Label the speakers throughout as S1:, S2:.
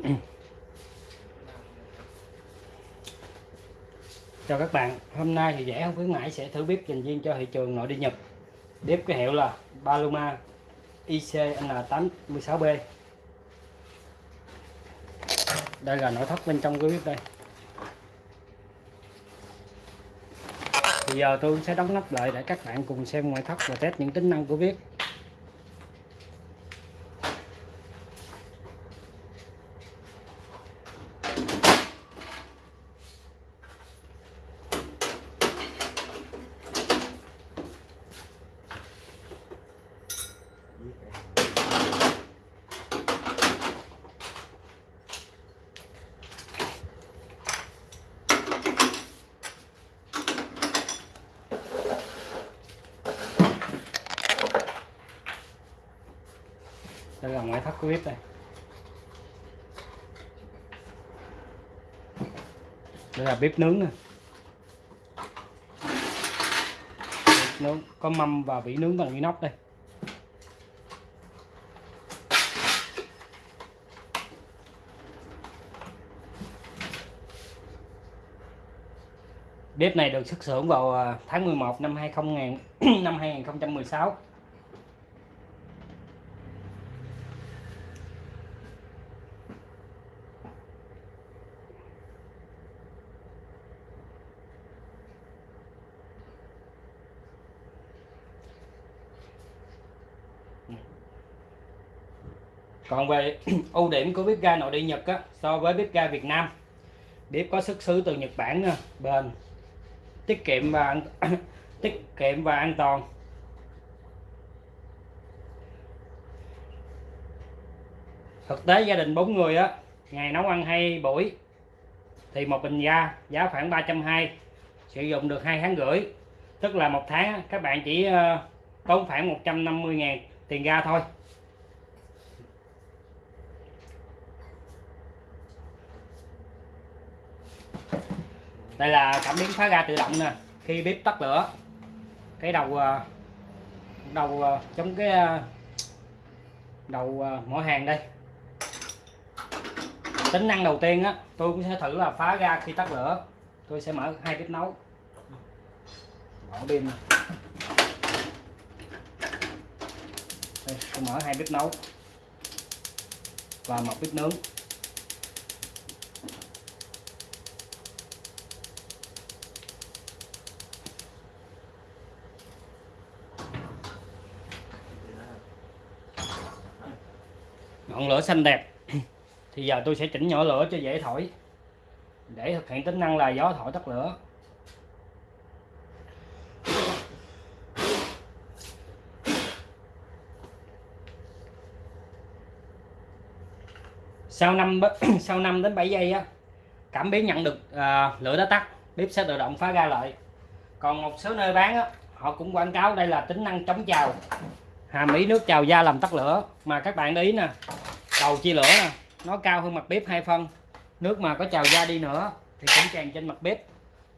S1: chào các bạn, hôm nay thì rẻ không khuyến mãi sẽ thử bếp dành riêng cho thị trường nội địa nhật. Bếp cái hiệu là Paloma ICN816B đây là nội thất bên trong cái bếp đây. Thì giờ tôi sẽ đóng nắp lại để các bạn cùng xem ngoại thất và test những tính năng của bếp. Đây là ngoại thất của bếp đây đây là bếp nướng nè. Bếp nướng, có mâm và vỉ nướng bằng inox đây. Bếp này được xuất xưởng vào à, tháng 11 năm 2000 năm 2016 còn về ưu điểm của bếp ga nội địa Nhật á, so với bếp ga Việt Nam bếp có xuất xứ từ Nhật Bản à, bền tiết kiệm và tiết kiệm và an toàn. Thực tế gia đình bốn người á ngày nấu ăn hai buổi thì một bình ga giá khoảng 320 sử dụng được hai tháng rưỡi. Tức là một tháng các bạn chỉ ờ, tốn khoảng 150 ngàn tiền ga thôi. Đây là cảm biến phá ga tự động nè, khi bếp tắt lửa, cái đầu à, đầu à, chống cái à, đầu mở hàng đây. Tính năng đầu tiên á, tôi cũng sẽ thử là phá ra khi tắt lửa, tôi sẽ mở hai bếp nấu. Mở pin tôi mở hai bếp nấu và một bếp nướng. Ngọn lửa xanh đẹp. Thì giờ tôi sẽ chỉnh nhỏ lửa cho dễ thổi. Để thực hiện tính năng là gió thổi tắt lửa. Sau 5 sau 5 đến 7 giây á cảm biến nhận được à, lửa đã tắt. Bếp sẽ tự động phá ra lại. Còn một số nơi bán á họ cũng quảng cáo đây là tính năng chống trào hàm ý nước trào ra làm tắt lửa. Mà các bạn để ý nè đầu chia lửa nè nó cao hơn mặt bếp hai phân. Nước mà có trào ra đi nữa thì cũng tràn trên mặt bếp.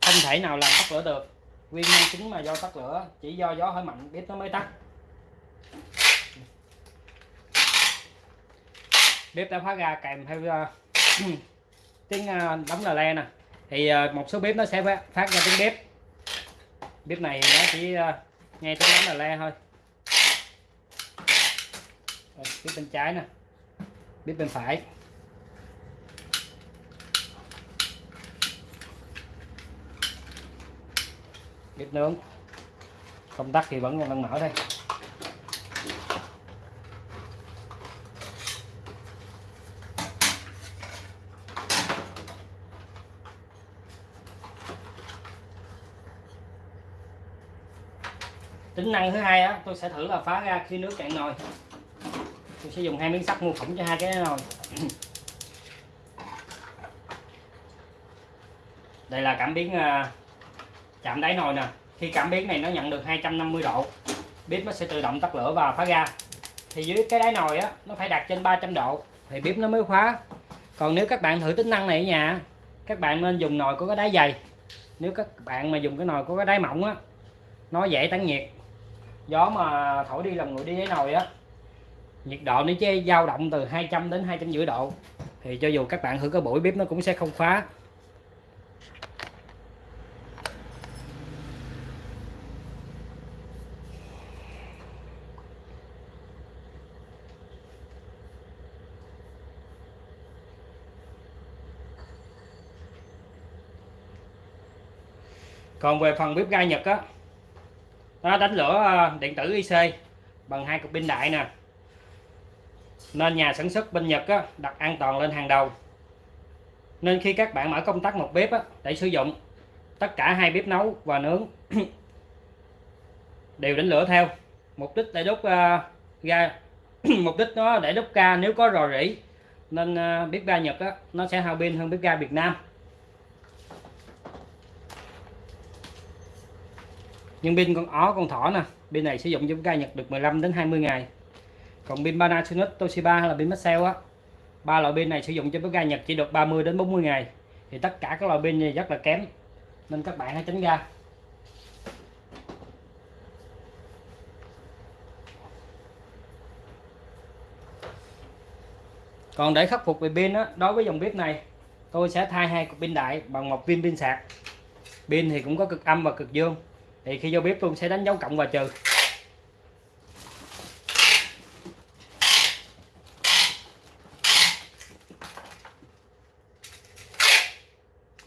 S1: Không thể nào làm tắt lửa được. Nguyên nhân chính mà do tắt lửa chỉ do gió hơi mạnh bếp nó mới tắt. Bếp đã phá ra kèm theo uh, tiếng uh, đóng là le nè. Thì uh, một số bếp nó sẽ phát, ra tiếng bếp. Bếp này nó chỉ nghe tiếng đóng là le thôi. Rồi, bếp bên trái nè. Bếp bên phải. Bếp nướng. Công tắc thì vẫn còn đang mở đây. Tính năng thứ hai á tôi sẽ thử là phá ra khi nước cạn nồi tôi sẽ dùng hai miếng sắt mua phỏng cho hai cái nồi đây là cảm biến à, chạm đáy nồi nè. Khi cảm biến này nó nhận được 250 độ, bếp nó sẽ tự động tắt lửa và phá ra. Thì dưới cái đáy nồi á, nó phải đặt trên 300 độ thì bếp nó mới khóa. Còn nếu các bạn thử tính năng này ở nhà, các bạn nên dùng nồi có cái đáy dày. Nếu các bạn mà dùng cái nồi có cái đáy mỏng á, nó dễ tản nhiệt. Gió mà thổi đi làm nguội đi đáy nồi á nhiệt độ nó chế dao động từ 200 đến 250 độ, thì cho dù các bạn thử có buổi bếp nó cũng sẽ không phá còn về phần bếp ga Nhật á, nó đánh lửa ờ, điện tử IC bằng hai cục pin đại nè nên nhà sản xuất bên Nhật á, đặt an toàn lên hàng đầu. Nên khi các bạn mở công tắc một bếp á, để sử dụng tất cả hai bếp nấu và nướng đều đánh lửa theo. Mục đích để đốt uh, ga mục đích nó để đốt ga nếu có rò rỉ. Nên uh, bếp ga Nhật á, nó sẽ hao pin hơn bếp ga Việt Nam. Nhưng pin con ó con thỏ nè pin này sử dụng cho bếp ga Nhật được 15 đến 20 ngày còn pin Panasonic Toshiba hay là pin Maxell á, ba loại pin này sử dụng cho bếp ga Nhật chỉ được 30 đến 40 ngày. Thì tất cả các loại pin này rất là kém, nên các bạn hãy tránh ra còn để khắc phục về pin á, đối với dòng bếp này, tôi sẽ thay hai cục pin đại bằng một viên pin sạc. Pin thì cũng có cực âm và cực dương, thì khi vô bếp tôi sẽ đánh dấu cộng và trừ.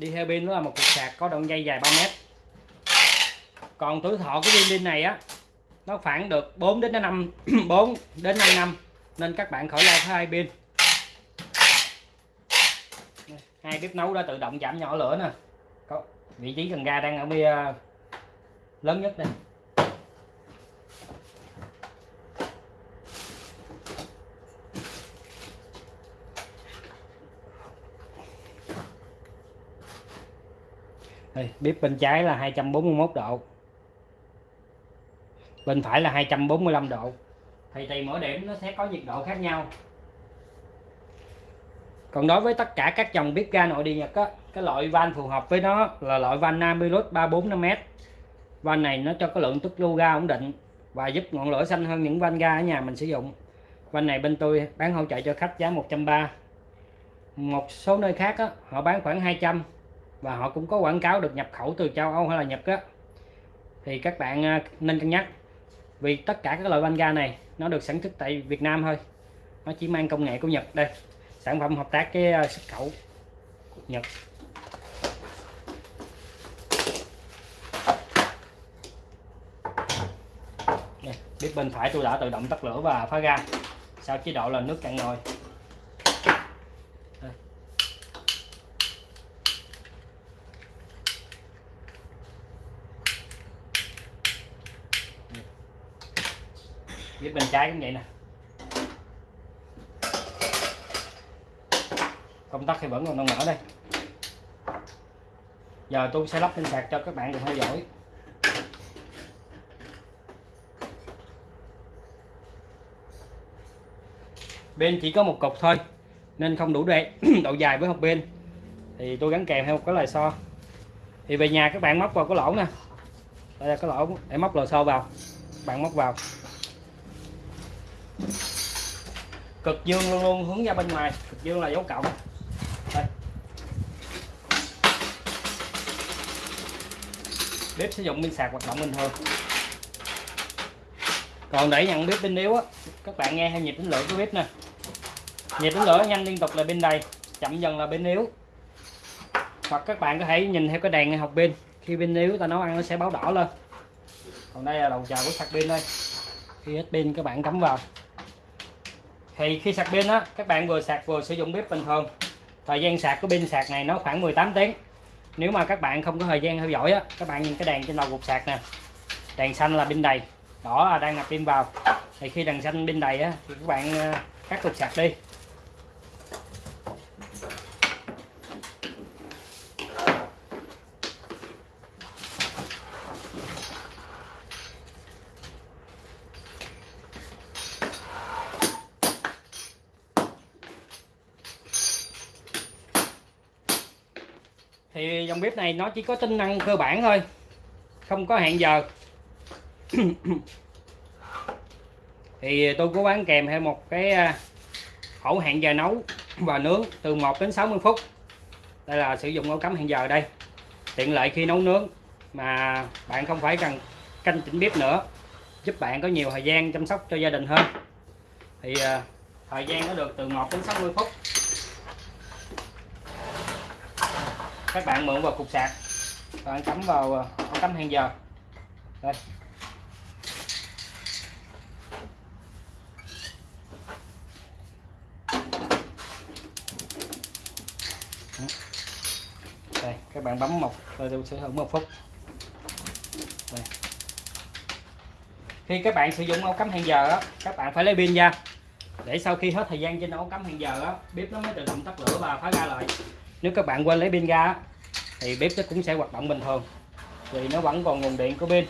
S1: Đi theo pin nó là một cục sạc có đoạn dây dài 3 mét. Còn tuổi thọ của pin pin này á, nó khoảng được 4 đến 5 4 đến 5 năm. Nên các bạn khỏi lo hai pin. Hai bếp nấu đã tự động giảm nhỏ lửa nè. Có vị trí cần ga đang ở bia à, lớn nhất đây. Đây, bếp bên trái là 241 độ. Bên phải là 245 độ. Thì tùy mỗi điểm nó sẽ có nhiệt độ khác nhau. Còn đối với tất cả các dòng bếp ga nội địa Nhật á cái loại van phù hợp với nó là loại van Namilus 345m van này nó cho cái lượng tức lưu ga ổn định và giúp ngọn lửa xanh hơn những van ga ở nhà mình sử dụng. Van này bên tôi bán hỗ trợ cho khách giá 130 một số nơi khác á, họ bán khoảng 200 và họ cũng có quảng cáo được nhập khẩu từ châu Âu hay là Nhật á. Thì các bạn à, nên cân nhắc. Vì tất cả các loại van ga này, nó được sản xuất tại Việt Nam thôi. Nó chỉ mang công nghệ của Nhật đây, sản phẩm hợp tác cái à, xuất khẩu Nhật. Bếp bên phải tôi đã tự động tắt lửa và phá ga. Sau chế độ là nước cạn nồi. Bên trái cũng vậy nè. Công tắc thì vẫn còn đang mở đây. Giờ tôi sẽ lắp pin sạc cho các bạn được theo dõi. Bên chỉ có một cục thôi, nên không đủ để độ dài với hộp bên thì tôi gắn kèm theo một cái lò xo. Thì về nhà các bạn móc vào cái lỗ nè. Đây là cái lỗ để móc lò xo vào. Bạn móc vào cực dương luôn luôn hướng ra bên ngoài. Cực dương là dấu cộng. Đây. Bếp sử dụng pin sạc hoạt động bình thường. Còn để nhận bếp pin yếu á, các bạn nghe theo nhịp tính lửa của bếp nè. Nhịp đánh lửa nhanh liên tục là bên đầy, chậm dần là bên yếu. Hoặc các bạn có thể nhìn theo cái đèn học pin. Khi pin yếu, ta nấu ăn nó sẽ báo đỏ lên. Còn đây là đầu chờ của sạc pin đây. Khi hết pin, các bạn cắm vào thì khi sạc pin á, các bạn vừa sạc vừa sử dụng bếp bình thường. Thời gian sạc của pin sạc này nó khoảng 18 tiếng. Nếu mà các bạn không có thời gian theo dõi á, các bạn nhìn cái đèn trên đầu cục sạc nè. Đèn xanh là pin đầy, đỏ là đang nạp pin vào. Thì khi đèn xanh pin đầy á, thì các bạn ờ, cắt cục sạc đi. Thì dòng bếp này nó chỉ có tính năng cơ bản thôi, không có hẹn giờ. Thì tôi có bán kèm thêm một cái à, ổ hẹn giờ nấu và nướng từ 1 đến 60 phút. Đây là sử dụng ổ cắm hẹn giờ đây. Tiện lợi khi nấu nướng mà bạn không phải cần canh chỉnh bếp nữa, giúp bạn có nhiều thời gian chăm sóc cho gia đình hơn. Thì à, thời gian nó được từ 1 đến 60 phút. Các bạn mượn vào cục sạc. Bạn cắm vào ờ, ổ cắm hẹn giờ. Đây đây các bạn bấm một rồi tôi sẽ hưởng một phút. Đây. khi các bạn sử dụng ổ cắm hẹn giờ đó, các bạn phải lấy pin ra. Để sau khi hết thời gian trên ổ cắm hẹn giờ đó, bếp nó mới tự động tắt lửa và phá ra lại nếu các bạn quên lấy pin ra thì bếp nó cũng sẽ hoạt động bình thường, vì nó vẫn còn nguồn điện của pin.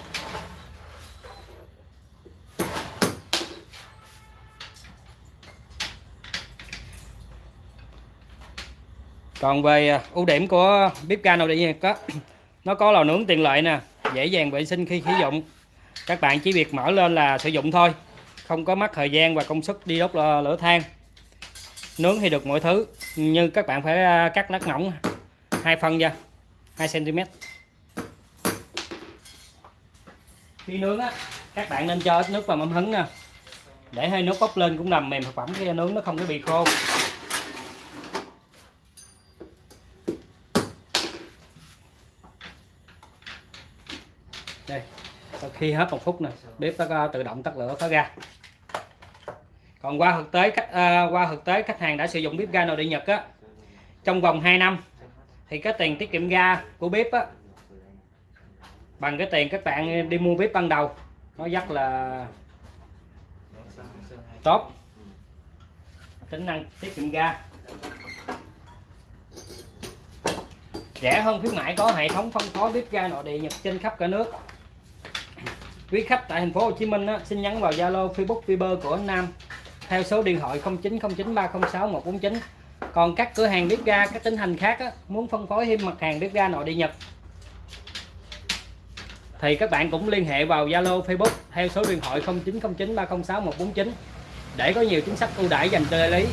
S1: Còn về à, ưu điểm của bếp ga nội địa có nó có lò nướng tiện lợi nè, dễ dàng vệ sinh khi sử dụng. Các bạn chỉ việc mở lên là sử dụng thôi, không có mất thời gian và công sức đi đốt ờ, lửa than nướng thì được mọi thứ, như các bạn phải à, cắt lát ngỗng hai phân ra 2 cm khi nướng á, các bạn nên cho ít nước vào mâm hứng nè để hơi nước bốc lên cũng làm mềm thực phẩm khi nướng nó không có bị khô. Đây, sau khi hết một phút nè, bếp nó tự động tắt lửa khóa ra còn qua thực tế khách uh, à, qua thực tế khách hàng đã sử dụng bếp ga nội địa nhật á trong vòng 2 năm thì cái tiền tiết kiệm ga của bếp á bằng cái tiền các bạn đi mua bếp ban đầu nó rất là tốt. Tính năng tiết kiệm ga. Rẻ hơn khuyến mãi có hệ thống phân phối bếp ga nội địa nhật trên khắp cả nước. Quý khách tại thành phố Hồ Chí Minh á, xin nhắn vào Zalo Facebook Viber của anh Nam theo số điện thoại 0909306149 còn các cửa hàng bếp ga các tỉnh thành khác á, muốn phân phối thêm mặt hàng bếp ga nội địa Nhật. Thì các bạn cũng liên hệ vào Zalo Facebook theo số điện thoại 0909306149 để có nhiều chính sách ưu đãi dành cho đại lý.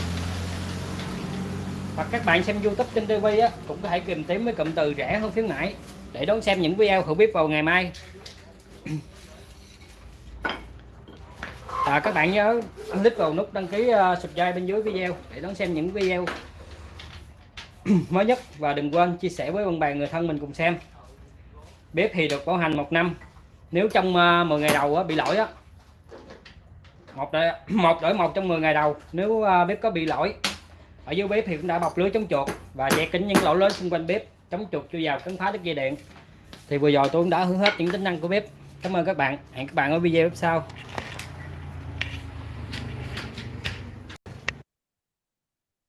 S1: Hoặc các bạn xem YouTube trên TV á, cũng có thể tìm kiếm với cụm từ rẻ hơn khuyến mãi để đón xem những video hữu bếp vào ngày mai. À, các bạn nhớ click vào nút đăng ký uh, subscribe bên dưới video để đón xem những video mới nhất. Và đừng quên chia sẻ với bạn bè người thân mình cùng xem. Bếp thì được bảo hành một năm. Nếu trong à, uh, 10 ngày đầu uh, bị lỗi á. Một đổi một đổi một trong 10 ngày đầu. Nếu uh, bếp có bị lỗi ở dưới bếp thì cũng đã bọc lưới chống chuột và che kính những lỗ lớn xung quanh bếp chống chuột chui vào cắn phá đứt dây điện. Thì vừa rồi tôi cũng đã hướng hết những tính năng của bếp. Cảm ơn các bạn. Hẹn các bạn ở video sau.